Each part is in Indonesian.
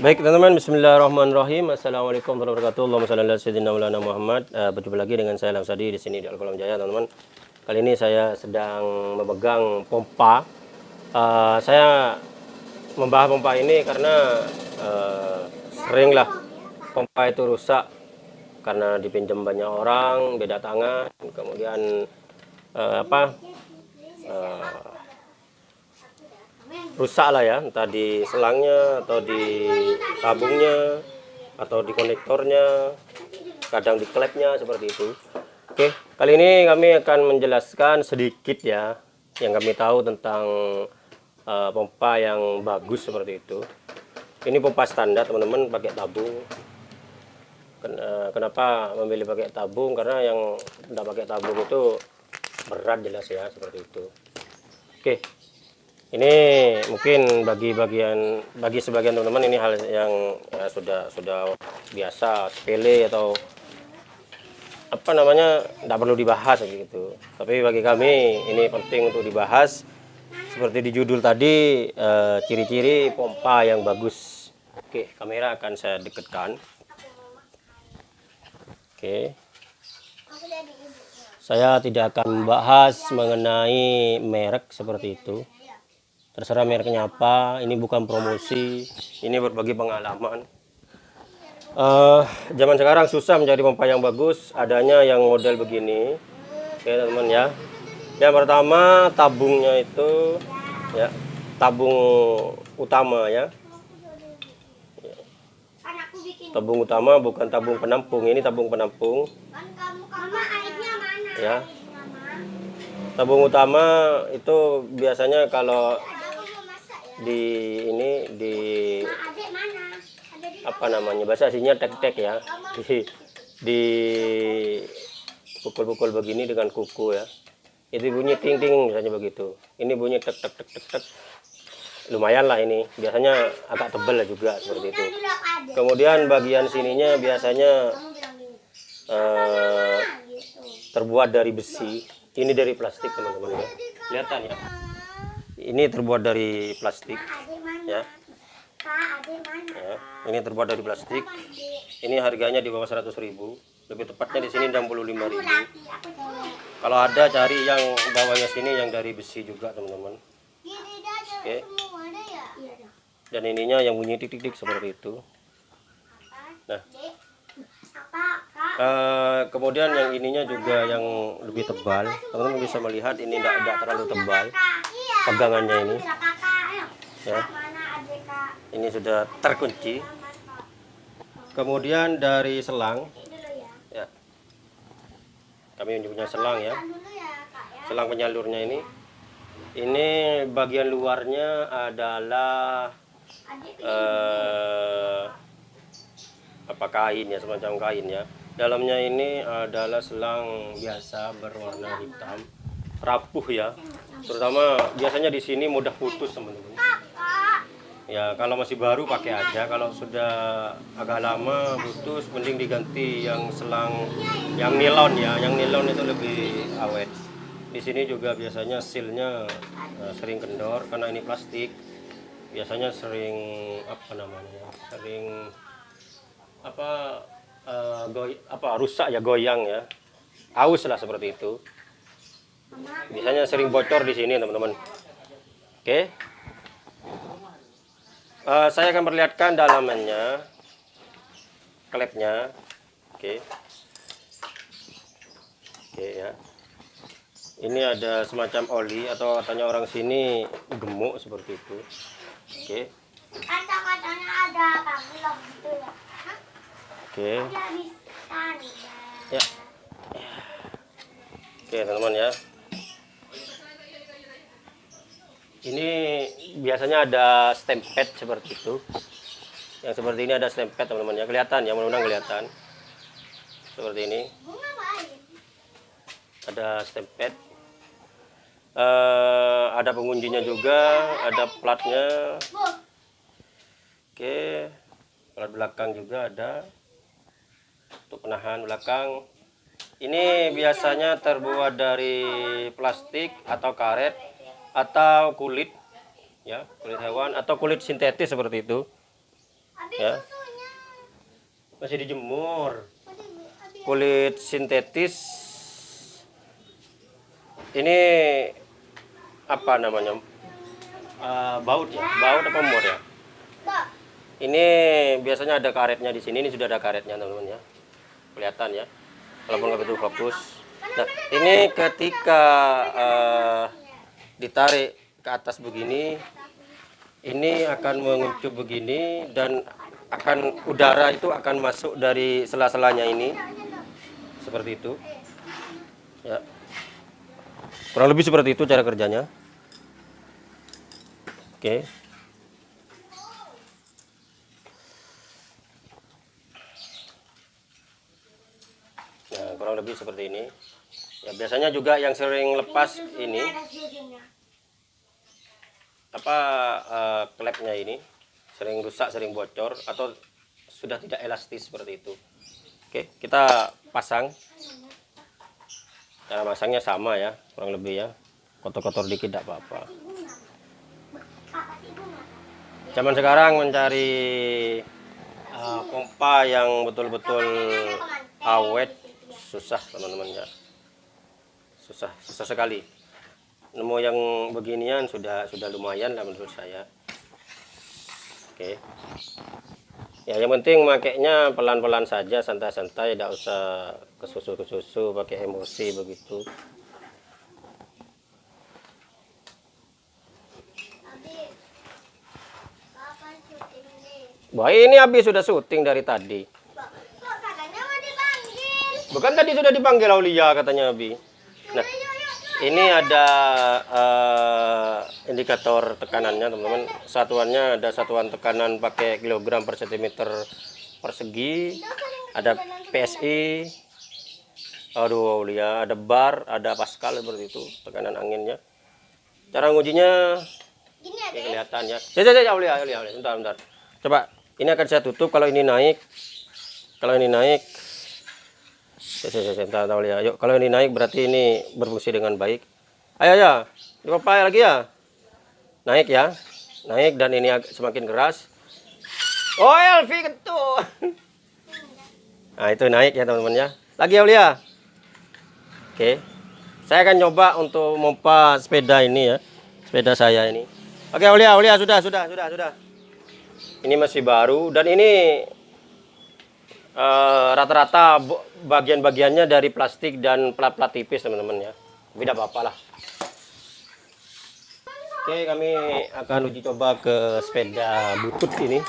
Baik teman-teman, Bismillahirrahmanirrahim. Assalamualaikum warahmatullahi wabarakatuh. Allahumma Muhammad. Uh, berjumpa lagi dengan saya Lamsadi di sini di Al-Qalam Jaya, teman-teman. Kali ini saya sedang memegang pompa. Uh, saya membahas pompa ini karena uh, seringlah pompa itu rusak karena dipinjam banyak orang, beda tangan, kemudian uh, apa? Uh, rusak lah ya entah di selangnya atau di tabungnya atau di konektornya kadang di klepnya seperti itu. Oke kali ini kami akan menjelaskan sedikit ya yang kami tahu tentang uh, pompa yang bagus seperti itu. Ini pompa standar teman-teman pakai tabung. Eh, kenapa memilih pakai tabung? Karena yang tidak pakai tabung itu berat jelas ya seperti itu. Oke ini mungkin bagi bagian bagi sebagian teman-teman ini hal yang ya, sudah sudah biasa sepele atau apa namanya tidak perlu dibahas gitu. Tapi bagi kami ini penting untuk dibahas. Seperti di judul tadi eh, ciri-ciri eh, pompa yang bagus. Oke kamera akan saya dekatkan. Oke. Saya tidak akan membahas mengenai merek seperti itu terserah mereknya apa ini bukan promosi ini berbagi pengalaman. Uh, zaman sekarang susah mencari pompa yang bagus adanya yang model begini. Oke teman-teman ya. Yang pertama tabungnya itu ya tabung utama ya. Tabung utama bukan tabung penampung. Ini tabung penampung. Ya. Tabung utama itu biasanya kalau di ini di apa namanya? Bahasa aslinya tek-tek ya. Di di pukul-pukul begini dengan kuku ya. Itu bunyi ting-ting misalnya begitu. Ini bunyi tek tek tek tek tek lumayan lah ini. Biasanya agak tebal lah juga seperti itu. kemudian bagian sininya biasanya uh, terbuat dari besi. Ini dari plastik teman-teman. Ya kelihatan ya ini terbuat dari plastik ya. ya ini terbuat dari plastik. Ini harganya di bawah 100.000 lebih tepatnya di sini 65.000 kalau ada cari yang bawahnya sini yang dari besi juga teman-teman. Oke. dan ininya yang bunyi tik tik tik seperti itu. Nah. Uh, kemudian yang ininya juga yang lebih tebal. Teman-teman bisa melihat ini tidak terlalu tebal pegangannya ini. Ya. Ini sudah terkunci. Kemudian dari selang. Ya. Kami punya selang ya. Selang penyalurnya ini. Ini bagian luarnya adalah eh, apa kain ya semacam kain ya. Dalamnya ini adalah selang biasa berwarna hitam. Rapuh ya terutama biasanya di sini mudah putus teman-teman. Ya kalau masih baru pakai aja. Kalau sudah agak lama putus mending diganti yang selang yang nilon ya. Yang nilon itu lebih awet. Di sini juga biasanya silnya uh, sering kendor karena ini plastik. Biasanya sering apa namanya sering apa uh, goy apa rusak ya goyang ya. Aus lah seperti itu biasanya sering bocor di sini teman-teman. Oke. Uh, saya akan perlihatkan dalamannya klepnya. Oke. Oke ya. Ini ada semacam oli atau katanya orang sini gemuk seperti itu. Oke. Kata-katanya ada gitu ya. Oke. Ya. Oke teman-teman ya ini biasanya ada stempet seperti itu. Yang seperti ini ada stempet teman-teman. Ya kelihatan ya mudah-mudahan kelihatan. Seperti ini. Ada stempet uh, ada pengunjinya juga ada platnya. Oke plat belakang juga ada. Untuk penahan belakang. Ini biasanya terbuat dari plastik atau karet atau kulit ya kulit hewan atau kulit sintetis seperti itu. Ya. masih dijemur. Kulit sintetis. Ini apa namanya? Eh, baut ya? Baut apa mur ya? Ini biasanya ada karetnya di sini. Ini sudah ada karetnya teman-teman ya. Kelihatan ya. Walaupun nggak betul fokus. Nah ini ketika uh, ditarik ke atas begini ini akan menguncup begini dan akan udara itu akan masuk dari sela-selanya ini seperti itu ya kurang lebih seperti itu cara kerjanya Oke. Nah, kurang lebih seperti ini. Ya, biasanya juga yang sering lepas ini apa uh, klepnya ini sering rusak, sering bocor atau sudah tidak elastis seperti itu. Oke, kita pasang. Cara masangnya sama ya, kurang lebih ya. Kotor-kotor dikit tidak apa-apa zaman sekarang mencari uh, pompa yang betul-betul awet susah teman-teman ya susah susah sekali. Nemu yang beginian sudah sudah lumayan lah menurut saya. Oke. Ya yang penting makainya pelan-pelan saja santai-santai tidak usah kesusu-kesusu pakai emosi begitu. Wah ini habis sudah syuting dari tadi. Bukan tadi sudah dipanggil Aulia katanya Abi. Nah, ini ada uh, indikator tekanannya teman-teman. Satuannya ada satuan tekanan pakai kilogram per sentimeter persegi. Ada PSI. Aduh Aulia, ada bar, ada pascal seperti itu tekanan anginnya. Cara ngujinya ini kelihatan ya. Ya, ya, ya, Aulia, Aulia, Aulia. Bentar, bentar. Coba ini akan saya tutup kalau ini naik kalau ini naik saya, tahu ya yuk kalau ini naik berarti ini berfungsi dengan baik. Ayo ya dipapai lagi ya? Naik ya. Naik dan ini semakin keras. Oh LV ketuh nah itu naik ya teman-teman ya. Lagi ya Ulia oke. Saya akan coba untuk mempa sepeda ini ya. Sepeda saya ini. Oke Ulia Ulia sudah sudah sudah sudah. Ini masih baru dan ini rata-rata uh, bagian-bagiannya dari plastik dan plat-plat tipis teman-teman ya. Tidak apa-apa lah. Oke kami akan uji coba ke sepeda butut ini.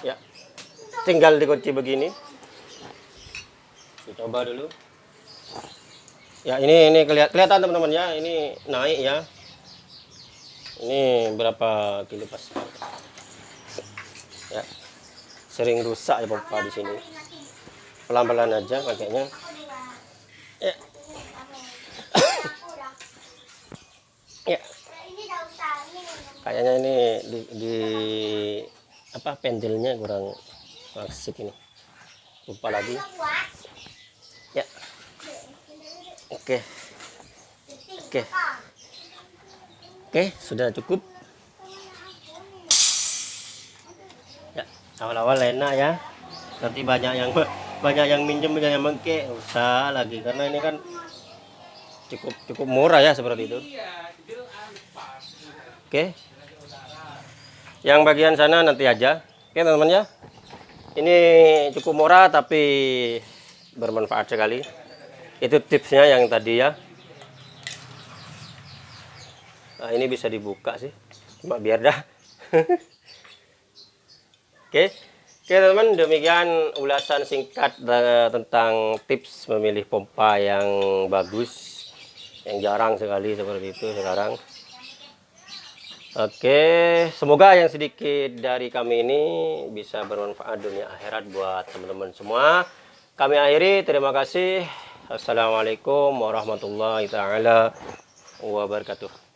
Ya tinggal dikunci begini. Kita coba dulu ya ini ini kelihatan kelihatan teman-teman ya. Ini naik ya. Ini berapa kilo pascal ya. Sering rusak ya pompa di sini. Pelan-pelan aja pakainya. Ya. Ya. Kayaknya ini di, di apa pendelnya kurang asik ini. Lupa lagi oke. Oke. Oke sudah cukup. Ya awal-awal enak ya. Nanti banyak yang banyak yang minjem banyak yang mengke. Usah lagi karena ini kan cukup cukup murah ya seperti itu. Oke. Yang bagian sana nanti aja. Oke teman-teman ya. Ini cukup murah tapi bermanfaat sekali itu tipsnya yang tadi ya. Nah ini bisa dibuka sih. Cuma biar dah. Oke. Oke teman-teman demikian ulasan singkat tentang tips memilih pompa yang bagus yang jarang sekali seperti itu sekarang. Oke, semoga yang sedikit dari kami ini bisa bermanfaat dunia akhirat buat teman-teman semua. Kami akhiri, terima kasih. Assalamualaikum warahmatullahi taala wabarakatuh.